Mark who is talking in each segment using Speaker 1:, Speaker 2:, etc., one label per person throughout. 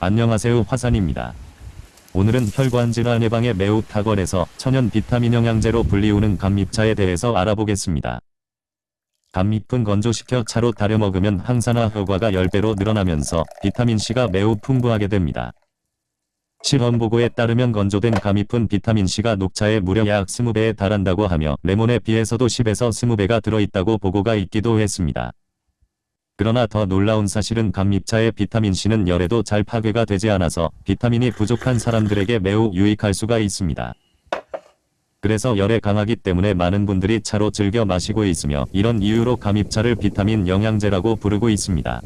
Speaker 1: 안녕하세요 화산입니다. 오늘은 혈관 질환 예방에 매우 탁월해서 천연 비타민 영양제로 불리우는 감잎차에 대해서 알아보겠습니다. 감잎은 건조시켜 차로 달여 먹으면 항산화 효과가 10배로 늘어나면서 비타민C가 매우 풍부하게 됩니다. 실험 보고에 따르면 건조된 감잎은 비타민C가 녹차에 무려 약 20배에 달한다고 하며 레몬에 비해서도 10에서 20배가 들어있다고 보고가 있기도 했습니다. 그러나 더 놀라운 사실은 감잎차의 비타민C는 열에도 잘 파괴가 되지 않아서 비타민이 부족한 사람들에게 매우 유익할 수가 있습니다. 그래서 열에 강하기 때문에 많은 분들이 차로 즐겨 마시고 있으며 이런 이유로 감잎차를 비타민 영양제라고 부르고 있습니다.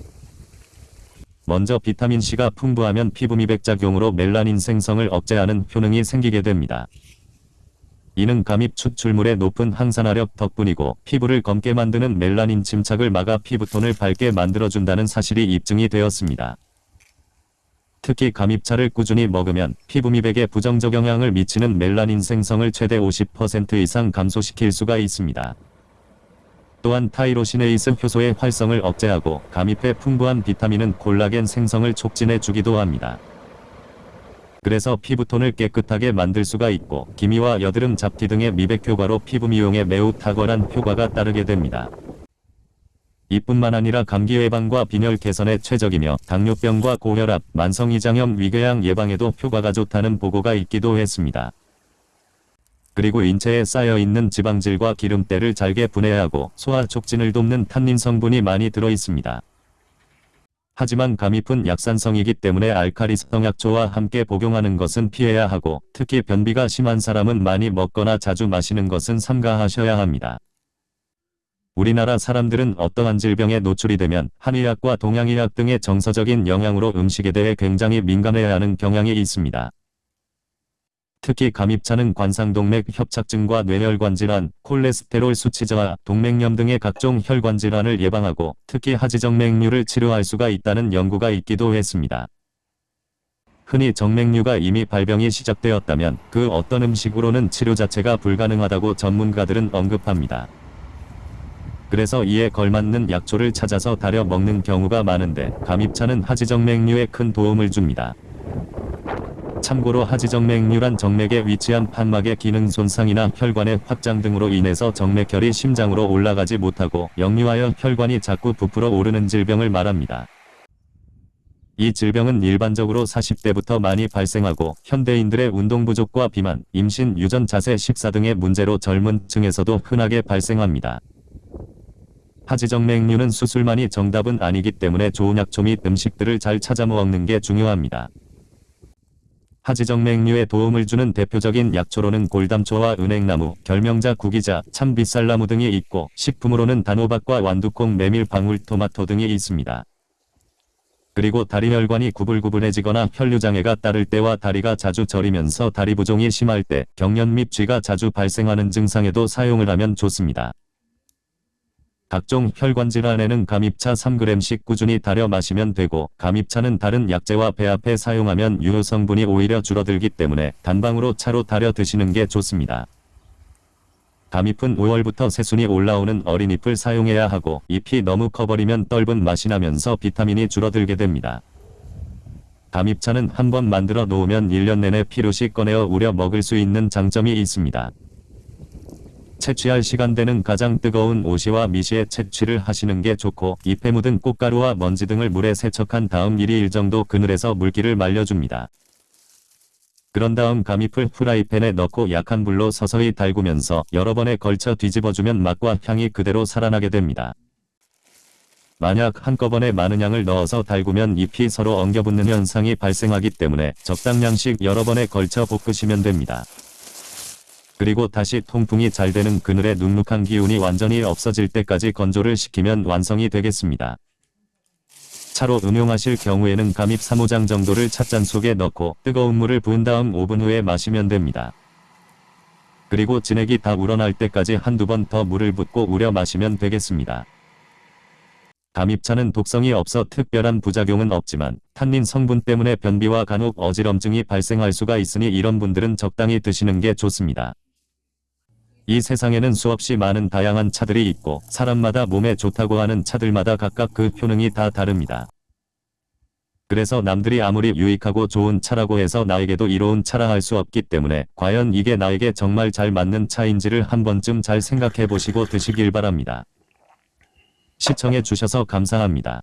Speaker 1: 먼저 비타민C가 풍부하면 피부 미백작용으로 멜라닌 생성을 억제하는 효능이 생기게 됩니다. 이는 감잎 추출물의 높은 항산화력 덕분이고 피부를 검게 만드는 멜라닌 침착을 막아 피부톤을 밝게 만들어준다는 사실이 입증이 되었습니다. 특히 감잎차를 꾸준히 먹으면 피부 미백에 부정적 영향을 미치는 멜라닌 생성을 최대 50% 이상 감소시킬 수가 있습니다. 또한 tyrosinase 효소의 활성을 억제하고 감잎의 풍부한 비타민은 콜라겐 생성을 촉진해 주기도 합니다. 그래서 피부톤을 깨끗하게 만들 수가 있고 기미와 여드름 잡티 등의 미백 효과로 피부 미용에 매우 탁월한 효과가 따르게 됩니다. 이뿐만 아니라 감기 예방과 빈혈 개선에 최적이며 당뇨병과 고혈압, 만성이장염 위궤양 예방에도 효과가 좋다는 보고가 있기도 했습니다. 그리고 인체에 쌓여있는 지방질과 기름때를 잘게 분해하고 소화 촉진을 돕는 탄닌 성분이 많이 들어 있습니다. 하지만 감잎은 약산성이기 때문에 알카리성 약초와 함께 복용하는 것은 피해야 하고 특히 변비가 심한 사람은 많이 먹거나 자주 마시는 것은 삼가하셔야 합니다. 우리나라 사람들은 어떠한 질병에 노출이 되면 한의학과 동양의학 등의 정서적인 영향으로 음식에 대해 굉장히 민감해야 하는 경향이 있습니다. 특히 감입차는 관상동맥 협착증과 뇌혈관 질환, 콜레스테롤 수치 저하, 동맥염 등의 각종 혈관 질환을 예방하고 특히 하지정맥류를 치료할 수가 있다는 연구가 있기도 했습니다. 흔히 정맥류가 이미 발병이 시작되었다면 그 어떤 음식으로는 치료 자체가 불가능하다고 전문가들은 언급합니다. 그래서 이에 걸맞는 약초를 찾아서 달여 먹는 경우가 많은데 감입차는 하지정맥류에 큰 도움을 줍니다. 참고로 하지정맥류란 정맥에 위치한 판막의 기능 손상이나 혈관의 확장 등으로 인해서 정맥혈이 심장으로 올라가지 못하고 역류하여 혈관이 자꾸 부풀어 오르는 질병을 말합니다. 이 질병은 일반적으로 40대부터 많이 발생하고 현대인들의 운동 부족과 비만, 임신, 유전 자세, 식사 등의 문제로 젊은 층에서도 흔하게 발생합니다. 하지정맥류는 수술만이 정답은 아니기 때문에 좋은 약초 및 음식들을 잘 찾아 먹는 게 중요합니다. 하지정맥류에 도움을 주는 대표적인 약초로는 골담초와 은행나무, 결명자, 구기자, 참빗살나무 등이 있고 식품으로는 단호박과 완두콩, 메밀, 방울 토마토 등이 있습니다. 그리고 다리 혈관이 구불구불해지거나 혈류장애가 따를 때와 다리가 자주 저리면서 다리 부종이 심할 때, 경련 및 쥐가 자주 발생하는 증상에도 사용을 하면 좋습니다. 각종 혈관 질환에는 감입차 3g씩 꾸준히 달여 마시면 되고 감입차는 다른 약재와 배합해 사용하면 유효 성분이 오히려 줄어들기 때문에 단방으로 차로 달여 드시는 게 좋습니다. 감잎은 5월부터 새순이 올라오는 어린 잎을 사용해야 하고 잎이 너무 커버리면 떫은 맛이 나면서 비타민이 줄어들게 됩니다. 감잎차는 한번 만들어 놓으면 1년 내내 필요시 꺼내어 우려 먹을 수 있는 장점이 있습니다. 채취할 시간대는 가장 뜨거운 오시와 미시에 채취를 하시는 게 좋고 잎에 묻은 꽃가루와 먼지 등을 물에 세척한 다음 1일 정도 그늘에서 물기를 말려줍니다. 그런 다음 감잎을 프라이팬에 넣고 약한 불로 서서히 달구면서 여러 번에 걸쳐 뒤집어주면 맛과 향이 그대로 살아나게 됩니다. 만약 한꺼번에 많은 양을 넣어서 달구면 잎이 서로 엉겨붙는 현상이 발생하기 때문에 적당량씩 여러 번에 걸쳐 볶으시면 됩니다. 그리고 다시 통풍이 잘 되는 그늘의 눅눅한 기운이 완전히 없어질 때까지 건조를 시키면 완성이 되겠습니다. 차로 응용하실 경우에는 감잎 3호장 정도를 찻잔 속에 넣고 뜨거운 물을 부은 다음 5분 후에 마시면 됩니다. 그리고 진액이 다 우러날 때까지 한두 번 더 물을 붓고 우려 마시면 되겠습니다. 감잎차는 독성이 없어 특별한 부작용은 없지만 탄닌 성분 때문에 변비와 간혹 어지럼증이 발생할 수가 있으니 이런 분들은 적당히 드시는 게 좋습니다. 이 세상에는 수없이 많은 다양한 차들이 있고 사람마다 몸에 좋다고 하는 차들마다 각각 그 효능이 다 다릅니다. 그래서 남들이 아무리 유익하고 좋은 차라고 해서 나에게도 이로운 차라 할 수 없기 때문에 과연 이게 나에게 정말 잘 맞는 차인지를 한 번쯤 잘 생각해 보시고 드시길 바랍니다. 시청해 주셔서 감사합니다.